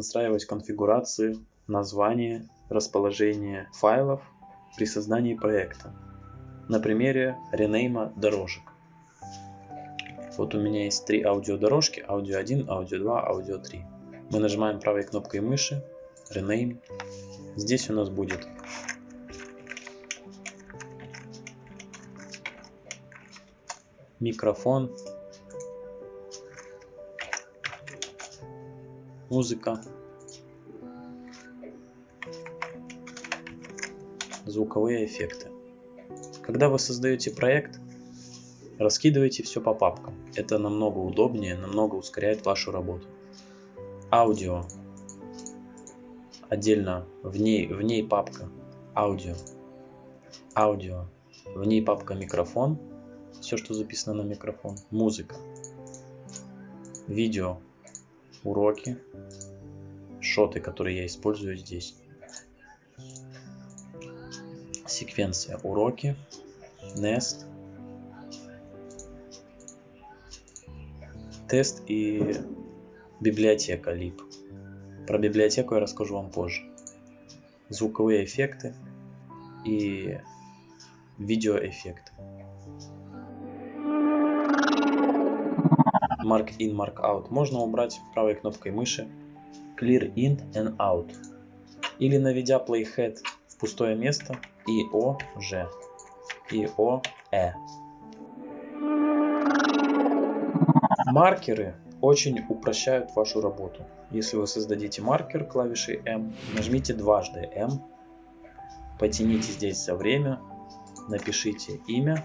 настраивать конфигурации, название, расположение файлов при создании проекта. На примере ренейма дорожек. Вот у меня есть три аудиодорожки, аудио 1, аудио 2, аудио 3. Мы нажимаем правой кнопкой мыши, rename. Здесь у нас будет микрофон, музыка, звуковые эффекты. Когда вы создаете проект, раскидывайте все по папкам. Это намного удобнее, намного ускоряет вашу работу. Аудио. Отдельно в ней, в ней папка аудио. Аудио. В ней папка микрофон все, что записано на микрофон, музыка, видео, уроки, шоты, которые я использую здесь. Секвенция уроки, Nest, тест и библиотека lib. Про библиотеку я расскажу вам позже. Звуковые эффекты и видеоэффекты. Mark in, Mark out можно убрать правой кнопкой мыши Clear in and out. Или наведя playhead в пустое место и о ж и о э. Маркеры очень упрощают вашу работу. Если вы создадите маркер клавишей M, нажмите дважды M, потяните здесь за время, напишите имя,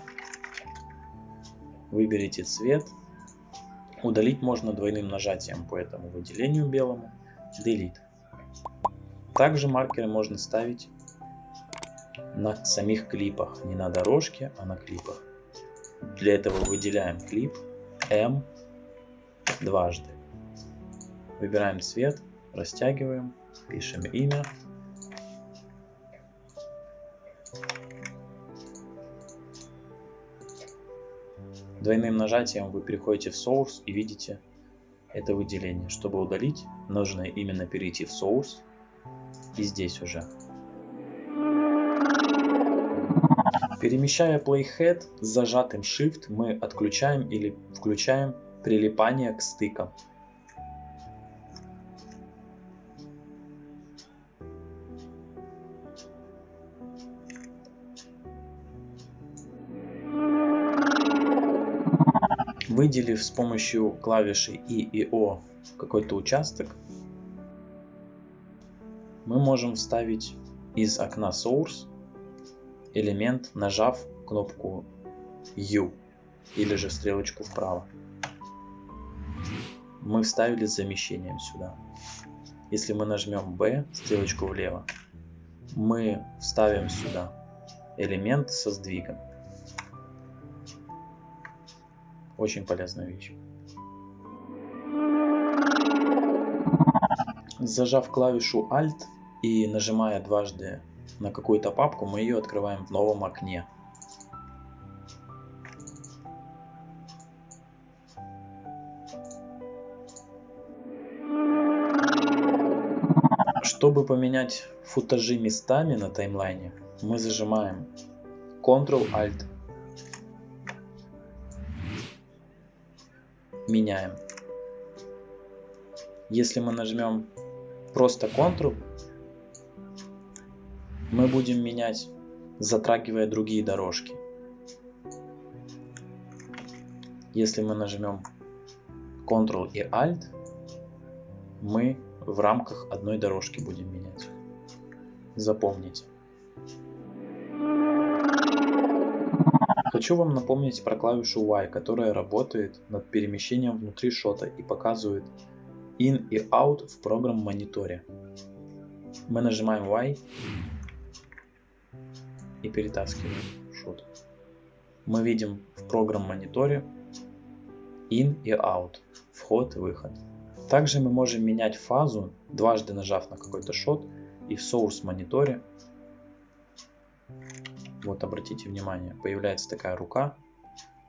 выберите цвет Удалить можно двойным нажатием по этому выделению белому. Delete. Также маркеры можно ставить на самих клипах. Не на дорожке, а на клипах. Для этого выделяем клип M дважды. Выбираем цвет, растягиваем, пишем имя Двойным нажатием вы переходите в Source и видите это выделение. Чтобы удалить, нужно именно перейти в Source и здесь уже. Перемещая Playhead с зажатым Shift, мы отключаем или включаем прилипание к стыкам. Выделив с помощью клавиши И и О какой-то участок, мы можем вставить из окна Source элемент, нажав кнопку U или же стрелочку вправо. Мы вставили с замещением сюда. Если мы нажмем B, стрелочку влево, мы вставим сюда элемент со сдвигом. Очень полезная вещь. Зажав клавишу Alt и нажимая дважды на какую-то папку, мы ее открываем в новом окне. Чтобы поменять футажи местами на таймлайне, мы зажимаем Ctrl-Alt меняем. Если мы нажмем просто Ctrl, мы будем менять, затрагивая другие дорожки. Если мы нажмем Ctrl и Alt, мы в рамках одной дорожки будем менять. Запомните. Хочу вам напомнить про клавишу Y, которая работает над перемещением внутри шота и показывает in и out в программ мониторе. Мы нажимаем Y и перетаскиваем шот. Мы видим в программ мониторе in и out, вход и выход. Также мы можем менять фазу, дважды нажав на какой-то шот и в source мониторе вот обратите внимание, появляется такая рука.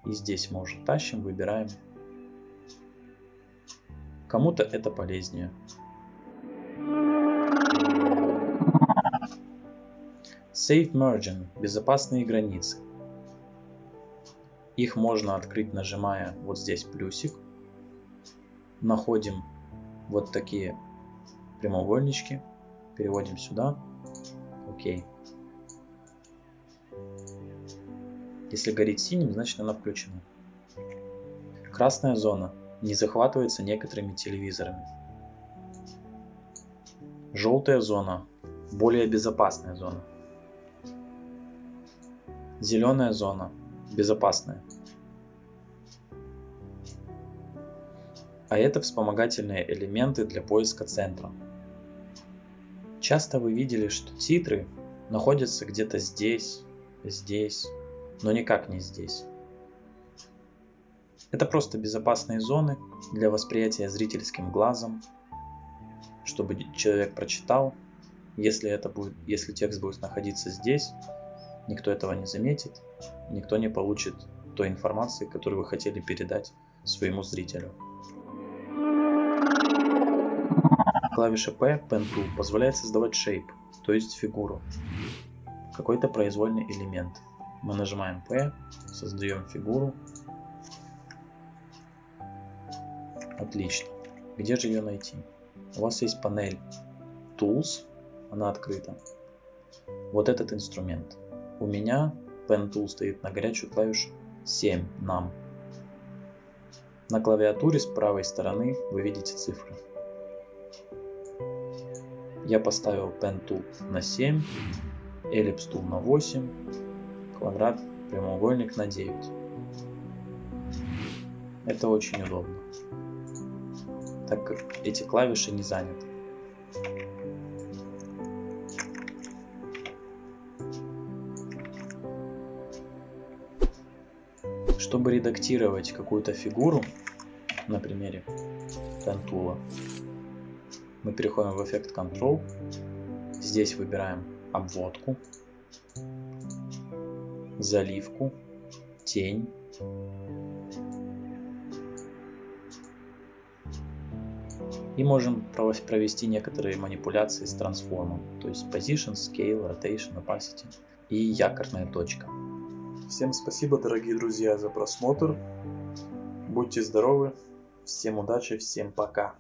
И здесь мы уже тащим, выбираем. Кому-то это полезнее. Safe Margin – безопасные границы. Их можно открыть, нажимая вот здесь плюсик. Находим вот такие прямоугольнички. Переводим сюда. Окей. Если горит синим, значит она включена. Красная зона не захватывается некоторыми телевизорами. Желтая зона – более безопасная зона. Зеленая зона – безопасная. А это вспомогательные элементы для поиска центра. Часто вы видели, что титры находятся где-то здесь, здесь, но никак не здесь. Это просто безопасные зоны для восприятия зрительским глазом, чтобы человек прочитал. Если, это будет, если текст будет находиться здесь, никто этого не заметит, никто не получит той информации, которую вы хотели передать своему зрителю. Клавиша P, Pen Tool, позволяет создавать shape, то есть фигуру, какой-то произвольный элемент. Мы нажимаем P, создаем фигуру. Отлично. Где же ее найти? У вас есть панель Tools, она открыта. Вот этот инструмент. У меня Pen Tool стоит на горячую клавишу 7 нам. На клавиатуре с правой стороны вы видите цифры. Я поставил Pen Tool на 7, Ellipse Tool на 8, квадрат, прямоугольник на 9. Это очень удобно, так как эти клавиши не заняты. Чтобы редактировать какую-то фигуру, на примере пентула, мы переходим в эффект Control. Здесь выбираем обводку, заливку, тень. И можем провести некоторые манипуляции с трансформом, то есть Position, Scale, Rotation, Opacity и якорная точка. Всем спасибо, дорогие друзья, за просмотр. Будьте здоровы, всем удачи, всем пока.